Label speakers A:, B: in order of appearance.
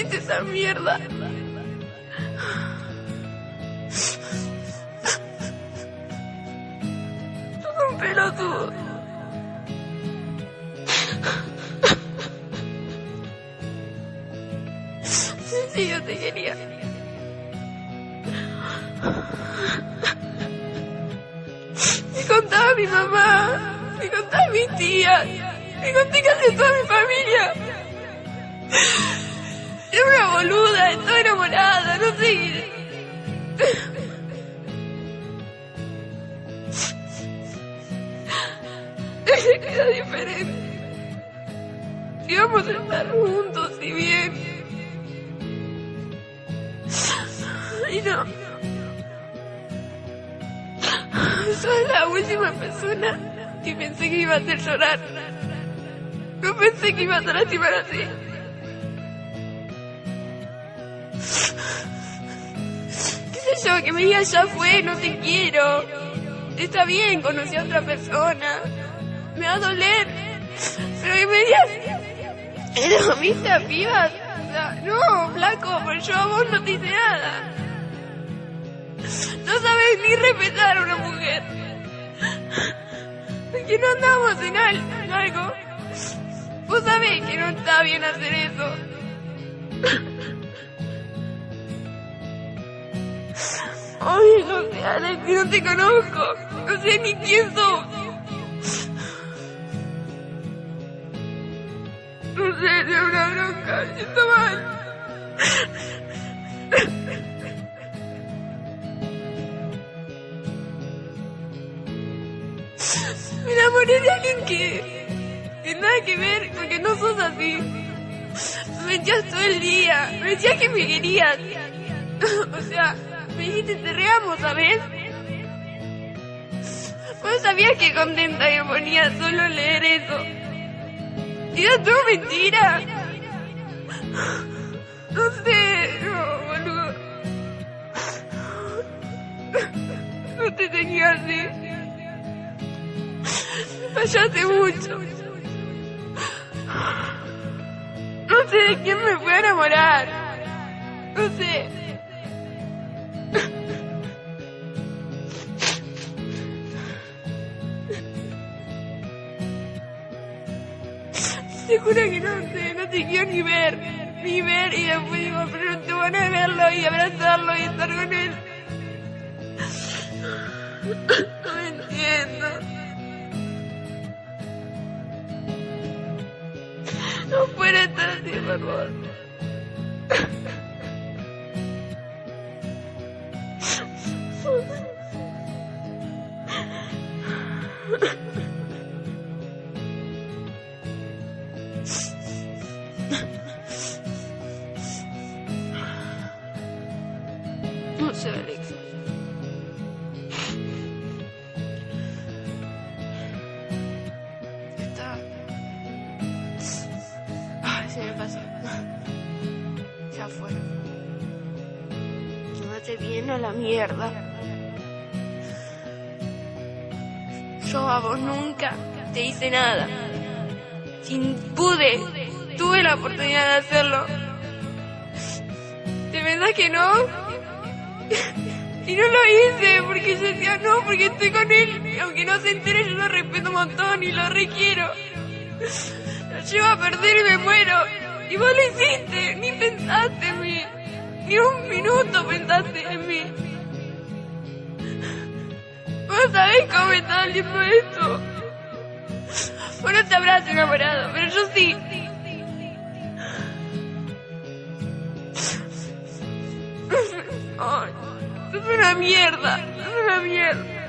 A: esa mierda? Sos un pelotudo. Sí, yo te quería. Me contaba mi mamá, me contaba mi tía, me conté casi toda mi familia. Era una boluda, estaba enamorada, no sé. Era diferente. Íbamos a estar juntos y bien. Y no. Soy la última persona que pensé que iba a hacer llorar. No pensé que iba a lastimar así. ¿Qué sé yo? Que me diga ya fue, no te quiero. Está bien, conocí a otra persona. Me va a doler. Pero que me digas. Pero viste a pibas. O no, flaco, pero yo a vos no te hice nada. No sabes ni respetar a una mujer. Que no andamos en algo. Vos sabés que no está bien hacer eso. Sé, Alex, que no te conozco. No sé ni quién sos. No sé, es una bronca. Siento mal. Me enamoré de alguien que, que nada que ver, porque no sos así. Me echas todo el día, me decías que me querías. O sea, me dijiste te reamos, ¿sabes? Vos sabías que contenta me ponía solo leer eso. Y era todo mentira. No sé, no, boludo. No te tenía así. Fallaste mucho. No sé de quién me fui a enamorar. No sé. Te juro que no sé, no te quiero ni ver, ni ver, y después digo, pero no te van a verlo y abrazarlo y estar con él. No entiendo. No puede estar así, por favor. No sé, Alex. Está. Ay, se me pasó. Ya fue. Quédate bien a la mierda. Yo a vos nunca te hice nada. Sin pude, tuve la oportunidad de hacerlo. ¿Te pensás que no? Y no lo hice porque yo decía no, porque estoy con él. Aunque no se entere, yo lo respeto un montón y lo requiero. Lo llevo a perder y me muero. Y vos lo hiciste, ni pensaste en mí. Ni un minuto pensaste en mí. Vos sabés cómo está doliendo esto. Vos no te habrás enamorado, pero yo sí. Ay, sos una mierda, sos una mierda.